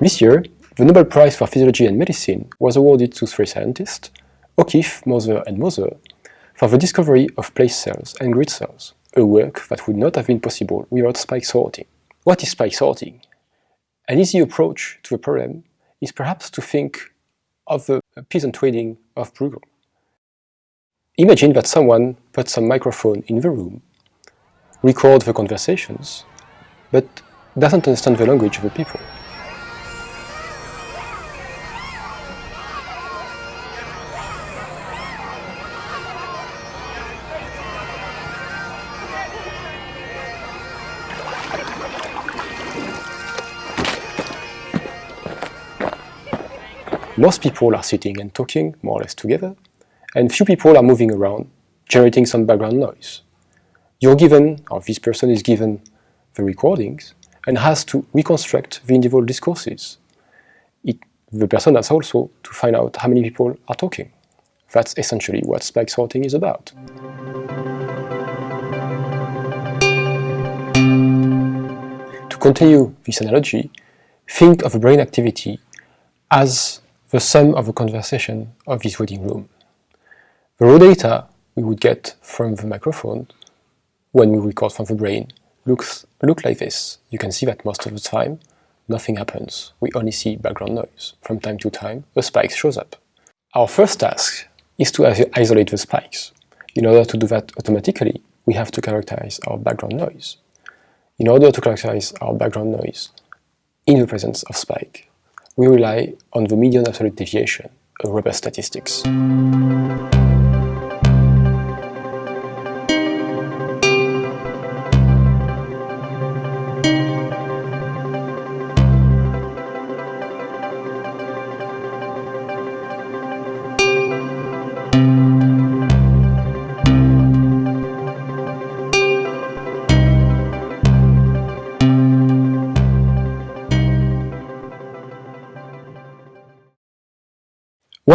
This year, the Nobel Prize for Physiology and Medicine was awarded to three scientists, O'Keefe, Moser and Moser, for the discovery of place cells and grid cells, a work that would not have been possible without spike sorting. What is spike sorting? An easy approach to the problem is perhaps to think of the peasant trading of Bruegel. Imagine that someone puts some microphone in the room, records the conversations, but doesn't understand the language of the people. Most people are sitting and talking more or less together, and few people are moving around, generating some background noise. You're given, or this person is given, the recordings and has to reconstruct the individual discourses. It, the person has also to find out how many people are talking. That's essentially what spike sorting is about. To continue this analogy, think of brain activity as the sum of the conversation of this waiting room. The raw data we would get from the microphone when we record from the brain looks look like this. You can see that most of the time nothing happens. We only see background noise. From time to time a spike shows up. Our first task is to isolate the spikes. In order to do that automatically, we have to characterize our background noise. In order to characterize our background noise in the presence of spike, we rely on the median absolute deviation, a robust statistics.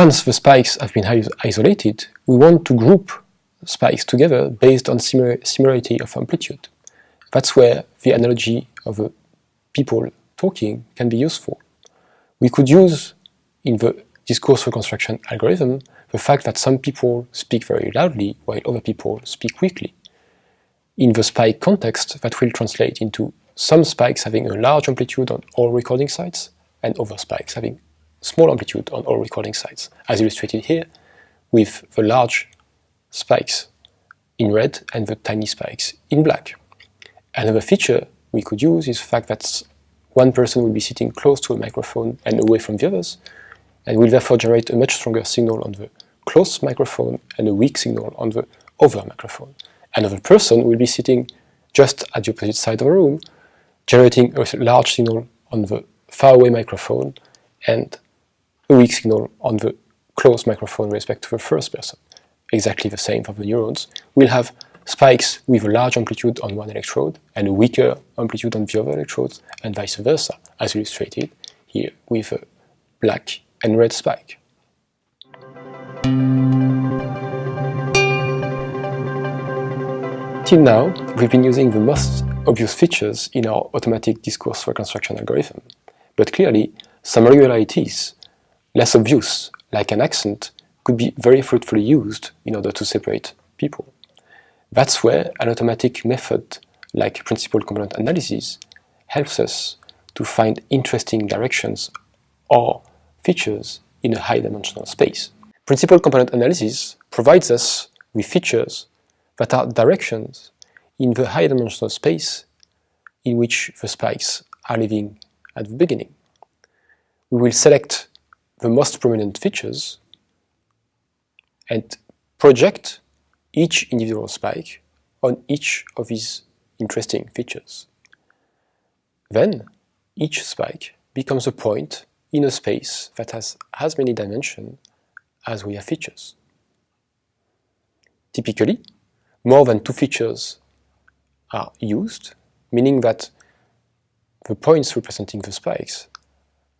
Once the spikes have been isolated, we want to group spikes together based on similarity of amplitude. That's where the analogy of uh, people talking can be useful. We could use, in the discourse reconstruction algorithm, the fact that some people speak very loudly while other people speak weakly. In the spike context, that will translate into some spikes having a large amplitude on all recording sites and other spikes having small amplitude on all recording sites, as illustrated here, with the large spikes in red and the tiny spikes in black. Another feature we could use is the fact that one person will be sitting close to a microphone and away from the others, and will therefore generate a much stronger signal on the close microphone and a weak signal on the other microphone. Another person will be sitting just at the opposite side of the room, generating a large signal on the far away microphone and a weak signal on the close microphone respect to the first person. Exactly the same for the neurons. We'll have spikes with a large amplitude on one electrode and a weaker amplitude on the other electrodes and vice versa, as illustrated here with a black and red spike. Till now, we've been using the most obvious features in our automatic discourse reconstruction algorithm, but clearly some regularities less obvious, like an accent, could be very fruitfully used in order to separate people. That's where an automatic method like principal component analysis helps us to find interesting directions or features in a high-dimensional space. Principal component analysis provides us with features that are directions in the high-dimensional space in which the spikes are living at the beginning. We will select the most prominent features and project each individual spike on each of these interesting features. Then, each spike becomes a point in a space that has as many dimensions as we have features. Typically, more than two features are used, meaning that the points representing the spikes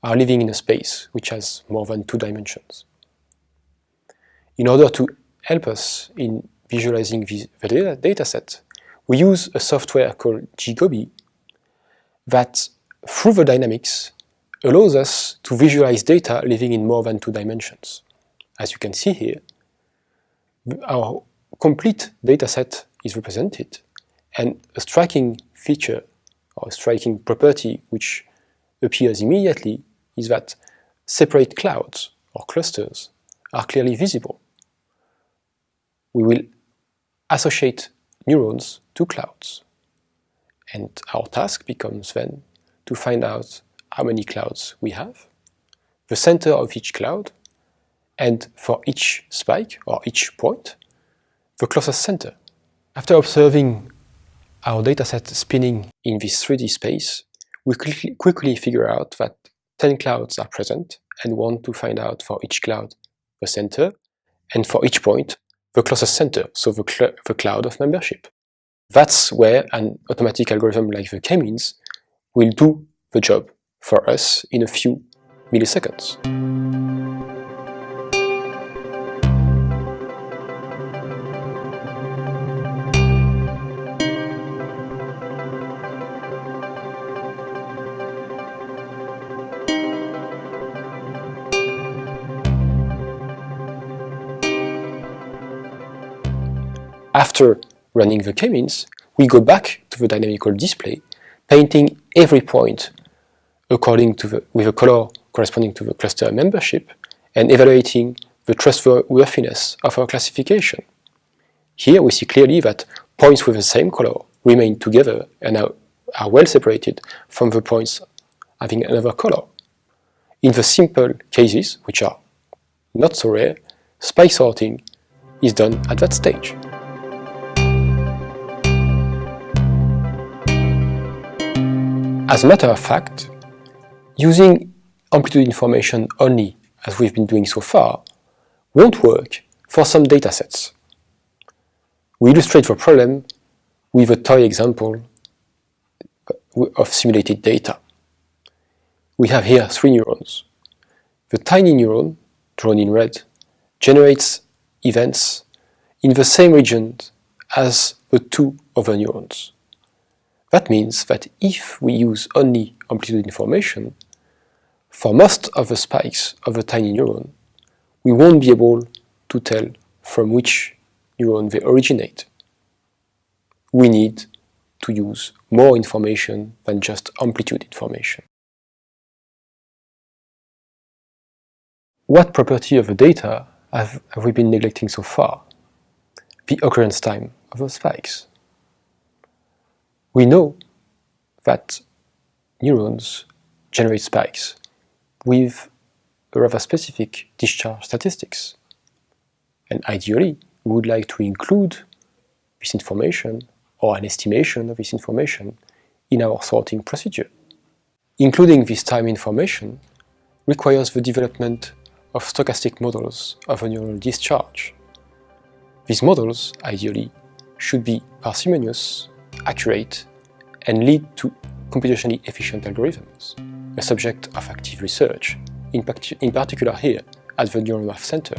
are living in a space which has more than two dimensions. In order to help us in visualizing the data, data set, we use a software called GGobi that, through the dynamics, allows us to visualize data living in more than two dimensions. As you can see here, our complete dataset is represented, and a striking feature or a striking property which appears immediately is that separate clouds or clusters are clearly visible. We will associate neurons to clouds. And our task becomes then to find out how many clouds we have, the center of each cloud, and for each spike or each point, the closest center. After observing our dataset spinning in this 3D space, we quickly figure out that 10 clouds are present and want to find out for each cloud the center, and for each point the closest center, so the, cl the cloud of membership. That's where an automatic algorithm like the k-means will do the job for us in a few milliseconds. After running the k-means, we go back to the dynamical display, painting every point according to the, with a color corresponding to the cluster membership, and evaluating the trustworthiness of our classification. Here we see clearly that points with the same color remain together and are, are well separated from the points having another color. In the simple cases, which are not so rare, spike sorting is done at that stage. As a matter of fact, using amplitude information only, as we've been doing so far, won't work for some datasets. We illustrate the problem with a toy example of simulated data. We have here three neurons. The tiny neuron, drawn in red, generates events in the same region as the two other neurons. That means that if we use only amplitude information, for most of the spikes of a tiny neuron, we won't be able to tell from which neuron they originate. We need to use more information than just amplitude information. What property of the data have, have we been neglecting so far? The occurrence time of the spikes. We know that neurons generate spikes with a rather specific discharge statistics. And ideally, we would like to include this information or an estimation of this information in our sorting procedure. Including this time information requires the development of stochastic models of a neural discharge. These models, ideally, should be parsimonious accurate, and lead to computationally efficient algorithms, a subject of active research, in, in particular here at the NeuroMat Center.